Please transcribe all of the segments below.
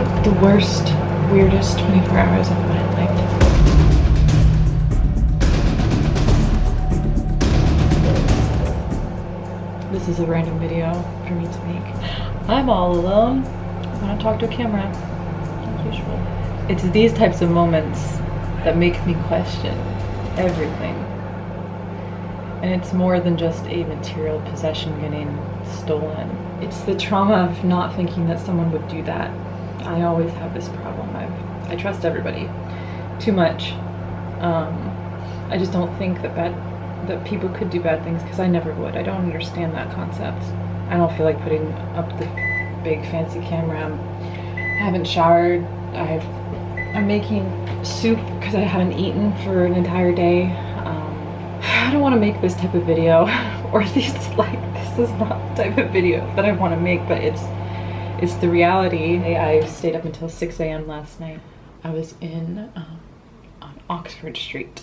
had the worst, weirdest 24 hours of my life. This is a random video for me to make. I'm all alone. I want to talk to a camera, like usual. It's these types of moments that make me question everything. And it's more than just a material possession getting stolen. It's the trauma of not thinking that someone would do that. I always have this problem. I've, I trust everybody too much. Um, I just don't think that bad that people could do bad things because I never would. I don't understand that concept. I don't feel like putting up the big fancy camera. I haven't showered. I've I'm making soup because I haven't eaten for an entire day. Um, I don't want to make this type of video, or at least like this is not the type of video that I want to make, but it's it's the reality. I stayed up until 6 a.m. last night. I was in um, on Oxford Street.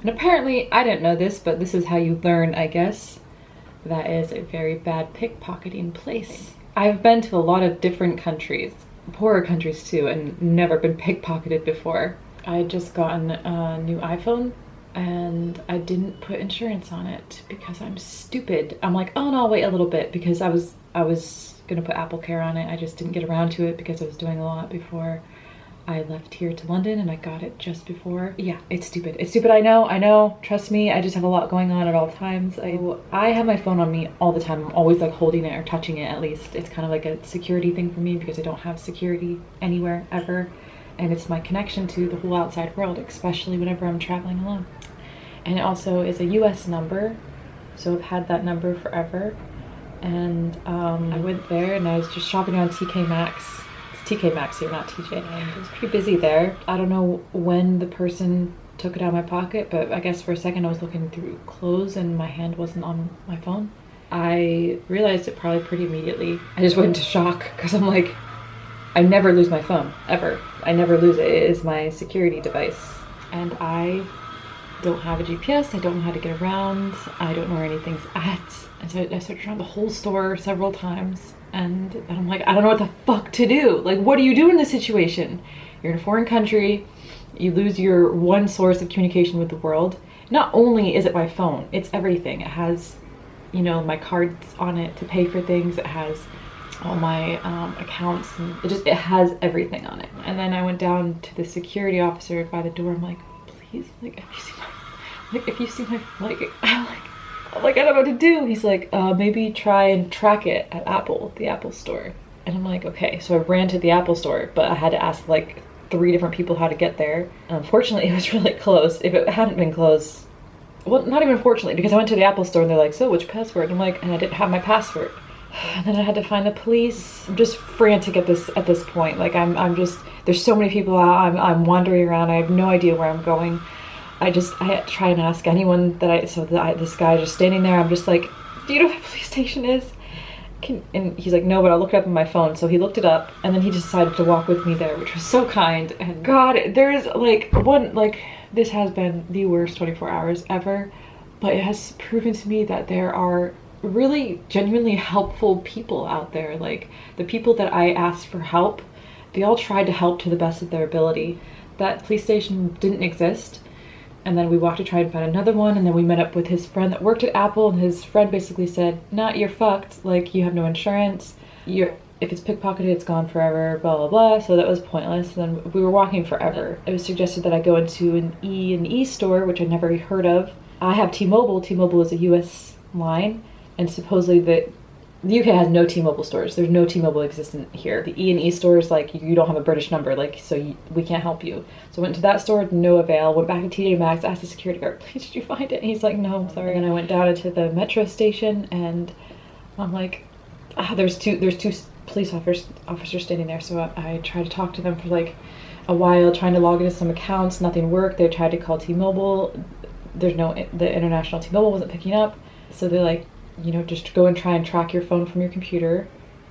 And apparently, I didn't know this, but this is how you learn, I guess. That is a very bad pickpocketing place. I've been to a lot of different countries poorer countries too and never been pickpocketed before. I had just gotten a new iPhone and I didn't put insurance on it because I'm stupid. I'm like, oh no, I'll wait a little bit because I was I was gonna put Apple Care on it. I just didn't get around to it because I was doing a lot before I left here to London and I got it just before. Yeah, it's stupid. It's stupid, I know, I know. Trust me, I just have a lot going on at all times. I, I have my phone on me all the time. I'm always like holding it or touching it at least. It's kind of like a security thing for me because I don't have security anywhere ever. And it's my connection to the whole outside world, especially whenever I'm traveling alone. And it also is a US number. So I've had that number forever. And um, I went there and I was just shopping on TK Maxx It's TK Maxx here, not TJ. It was pretty busy there. I don't know when the person took it out of my pocket, but I guess for a second I was looking through clothes and my hand wasn't on my phone. I realized it probably pretty immediately. I just went into shock because I'm like, I never lose my phone, ever. I never lose it. It is my security device. And I don't have a GPS. I don't know how to get around. I don't know where anything's at. And so I searched around the whole store several times and, I'm like, I don't know what the fuck to do. Like, what do you do in this situation? You're in a foreign country, you lose your one source of communication with the world. Not only is it my phone, it's everything. It has, you know, my cards on it to pay for things. It has all my um, accounts and it just, it has everything on it. And then I went down to the security officer by the door. I'm like, please, like, if you see my, like, if you see my, like, I'm like, I'm like, I don't know what to do. He's like, uh, maybe try and track it at Apple, the Apple store. And I'm like, okay. So I ran to the Apple store, but I had to ask like three different people how to get there. Unfortunately, it was really close. If it hadn't been close, well, not even fortunately, because I went to the Apple store and they're like, so which password? I'm like, and I didn't have my password. And then I had to find the police. I'm just frantic at this at this point. Like I'm I'm just there's so many people out. I'm I'm wandering around. I have no idea where I'm going. I just, I try and ask anyone that I, so that I, this guy just standing there, I'm just like, do you know what police station is? Can, and he's like, no, but I'll look it up on my phone. So he looked it up and then he decided to walk with me there, which was so kind. And God, there's like one, like this has been the worst 24 hours ever, but it has proven to me that there are really genuinely helpful people out there. Like the people that I asked for help, they all tried to help to the best of their ability. That police station didn't exist and then we walked to try and find another one and then we met up with his friend that worked at Apple and his friend basically said, nah, you're fucked, like you have no insurance, you're if it's pickpocketed, it's gone forever, blah, blah, blah. So that was pointless. And then we were walking forever. It was suggested that I go into an E and E store, which I'd never heard of. I have T-Mobile. T-Mobile is a US line. And supposedly the the UK has no T-Mobile stores. There's no T-Mobile existent here. The E and E stores, like you don't have a British number, like so you, we can't help you. So I went to that store, no avail. Went back to TJ Maxx, asked the security guard, please did you find it? And he's like, no, I'm sorry. And I went down into the metro station, and I'm like, ah, there's two there's two police officers officers standing there. So I, I tried to talk to them for like a while, trying to log into some accounts. Nothing worked. They tried to call T-Mobile. There's no the international T-Mobile wasn't picking up. So they're like, you know, just go and try and track your phone from your computer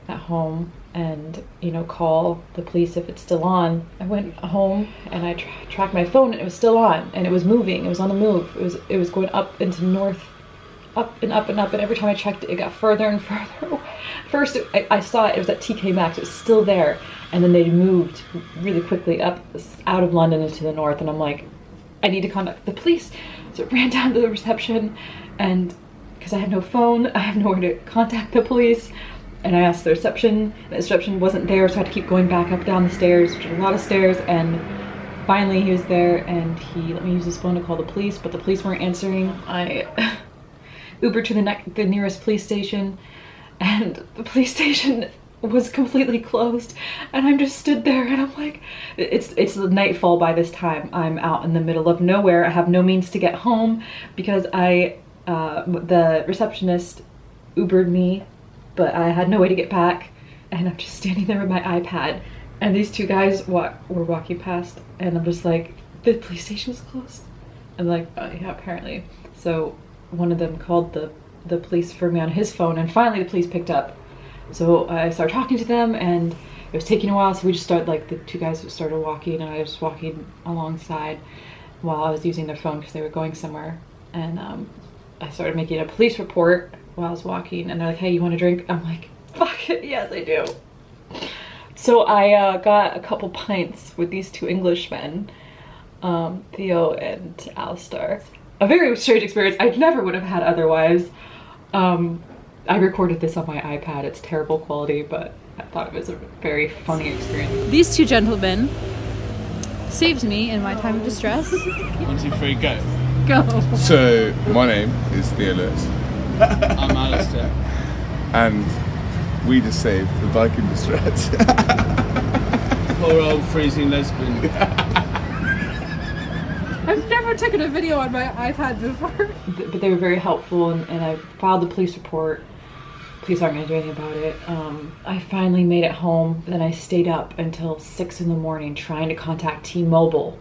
at home and, you know, call the police if it's still on. I went home and I tra tracked my phone and it was still on and it was moving. It was on the move. It was, it was going up into north, up and up and up. And every time I checked it, it got further and further away. First, I, I saw it, it was at TK Maxx, it was still there. And then they moved really quickly up out of London into the north. And I'm like, I need to contact the police. So I ran down to the reception and because I had no phone, I have nowhere to contact the police. And I asked the reception, the reception wasn't there, so I had to keep going back up down the stairs, which are a lot of stairs, and finally he was there and he let me use his phone to call the police, but the police weren't answering. I Ubered to the, the nearest police station and the police station was completely closed and I'm just stood there and I'm like it's it's nightfall by this time I'm out in the middle of nowhere I have no means to get home because I uh, the receptionist Ubered me but I had no way to get back and I'm just standing there with my iPad and these two guys were walking past and I'm just like the police station is closed? I'm like oh, yeah apparently. So one of them called the the police for me on his phone and finally the police picked up. So I started talking to them and it was taking a while so we just started like the two guys started walking and I was walking alongside while I was using their phone because they were going somewhere. And um, I started making a police report while I was walking and they're like hey you want a drink I'm like fuck it yes I do so I uh, got a couple pints with these two Englishmen um, Theo and Alistair a very strange experience I never would have had otherwise um, I recorded this on my iPad. It's terrible quality, but I thought it was a very funny experience. These two gentlemen saved me in my time of distress. One, two, three, go. Go. So, my name is Theo Lewis. I'm Alistair. And we just saved the bike in distress. Poor old freezing lesbian. I've never taken a video on my iPad before. But they were very helpful and, and I filed the police report police aren't gonna do anything about it. Um, I finally made it home. Then I stayed up until six in the morning trying to contact T-Mobile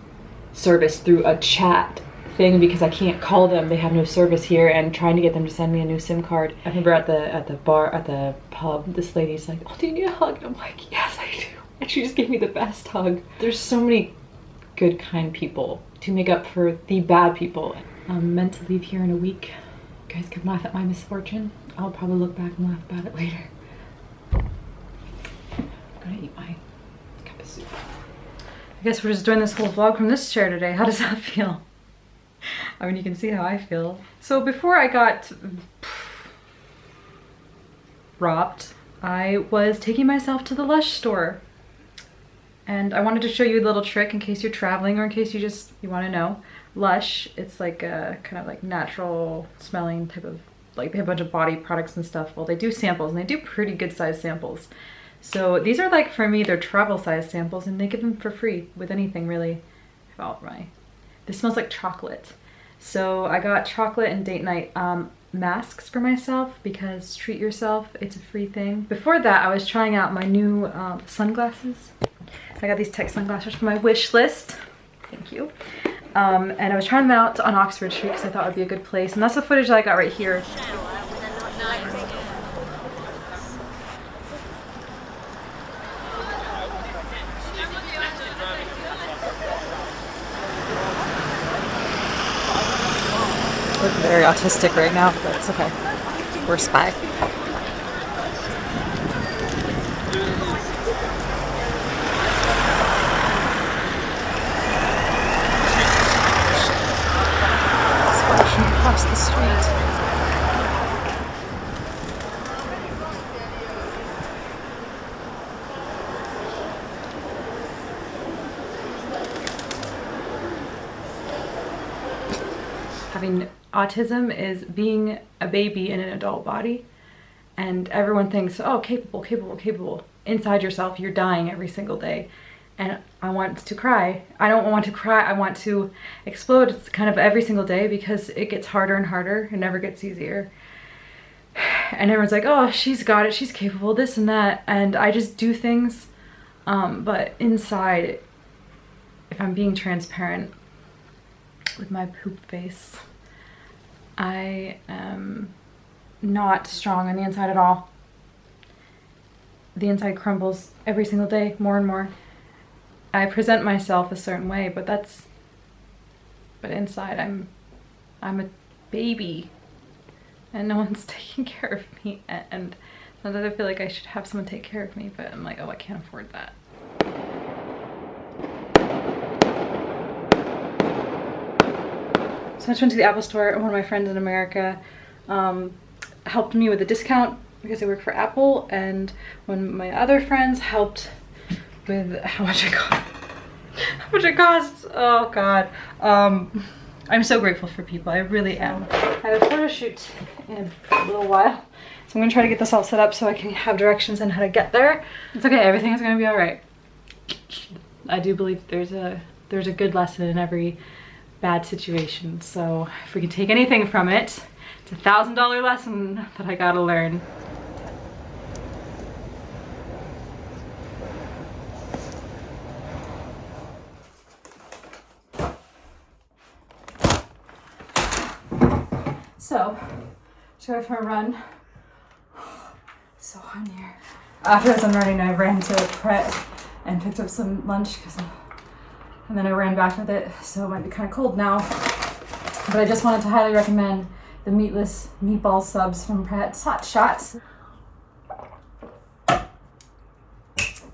service through a chat thing because I can't call them. They have no service here and trying to get them to send me a new SIM card. I remember at the at the bar at the pub, this lady's like, "Oh, do you need a hug?" And I'm like, "Yes, I do." And she just gave me the best hug. There's so many good, kind people to make up for the bad people. I'm meant to leave here in a week. You guys can laugh at my misfortune. I'll probably look back and laugh about it later. I'm gonna eat my cup of soup. I guess we're just doing this whole vlog from this chair today. How does that feel? I mean, you can see how I feel. So before I got robbed, I was taking myself to the Lush store. And I wanted to show you a little trick in case you're traveling or in case you just, you wanna know. Lush, it's like a kind of like natural smelling type of like they have a bunch of body products and stuff. Well, they do samples and they do pretty good size samples. So these are like, for me, they're travel size samples and they give them for free with anything really. About my, this smells like chocolate. So I got chocolate and date night um, masks for myself because treat yourself, it's a free thing. Before that, I was trying out my new um, sunglasses. I got these tech sunglasses from my wish list. Thank you. Um, and I was trying them out on Oxford Street because I thought it would be a good place. And that's the footage that I got right here. Look very autistic right now, but it's okay. We're spy. across the street. Having autism is being a baby in an adult body and everyone thinks, oh, capable, capable, capable. Inside yourself, you're dying every single day and I want to cry. I don't want to cry, I want to explode it's kind of every single day because it gets harder and harder, it never gets easier. And everyone's like, oh, she's got it, she's capable, this and that, and I just do things, um, but inside, if I'm being transparent with my poop face, I am not strong on the inside at all. The inside crumbles every single day, more and more. I present myself a certain way, but that's, but inside I'm, I'm a baby and no one's taking care of me. And Sometimes I feel like I should have someone take care of me, but I'm like, oh, I can't afford that. So I just went to the Apple store and one of my friends in America um, helped me with a discount because I work for Apple and one of my other friends helped with how much it cost. how much it costs. Oh God. Um, I'm so grateful for people. I really am. I have a photo shoot in a little while. So I'm gonna try to get this all set up so I can have directions on how to get there. It's okay, everything is gonna be all right. I do believe there's a there's a good lesson in every bad situation. So if we can take anything from it, it's a thousand dollar lesson that I gotta learn. So, just go for a run. So hot in here. After I was running, I ran to Pret and picked up some lunch because and then I ran back with it, so it might be kind of cold now. But I just wanted to highly recommend the meatless meatball subs from Pret Hot Shots.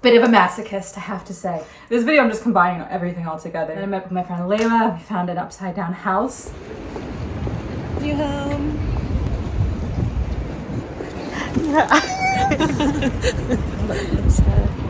Bit of a masochist, I have to say. This video, I'm just combining everything all together. Then I met with my friend Layla. We found an upside down house. You home?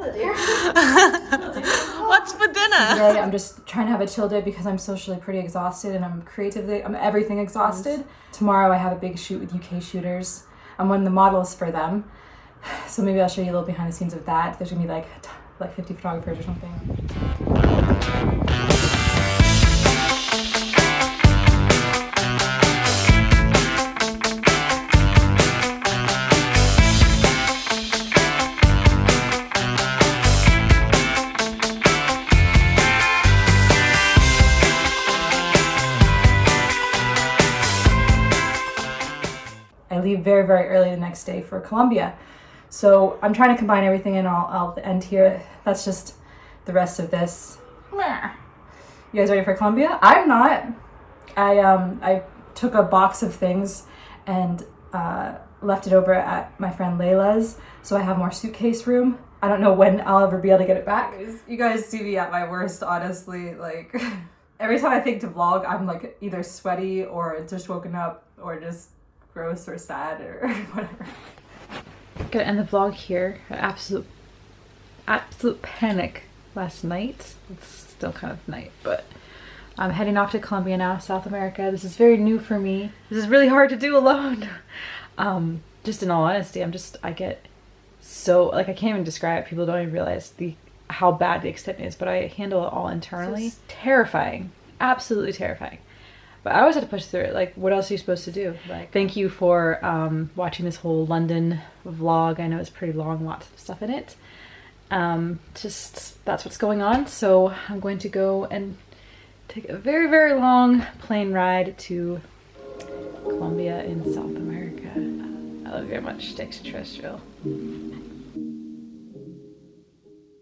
What's for dinner? Today, I'm just trying to have a chill day because I'm socially pretty exhausted and I'm creatively, I'm everything exhausted. Tomorrow I have a big shoot with UK shooters. I'm one of the models for them. So maybe I'll show you a little behind the scenes of that. There's gonna be like, like 50 photographers or something. Very, early the next day for Colombia. So I'm trying to combine everything and I'll, I'll end here. That's just the rest of this. Meh. You guys ready for Colombia? I'm not. I um I took a box of things and uh, left it over at my friend Layla's, so I have more suitcase room. I don't know when I'll ever be able to get it back. You guys see me at my worst, honestly. Like, every time I think to vlog, I'm like either sweaty or just woken up or just gross or sad or whatever. Gonna end the vlog here. Absolute, absolute panic last night. It's still kind of night, but I'm heading off to Colombia now, South America. This is very new for me. This is really hard to do alone. Um, just in all honesty, I'm just I get so like I can't even describe. it. People don't even realize the how bad the extent is, but I handle it all internally. Terrifying, absolutely terrifying. But I always had to push through it. Like, what else are you supposed to do? Thank you for um, watching this whole London vlog. I know it's pretty long, lots of stuff in it. Um, just that's what's going on. So I'm going to go and take a very, very long plane ride to Colombia in South America. I love you very much, extraterrestrial.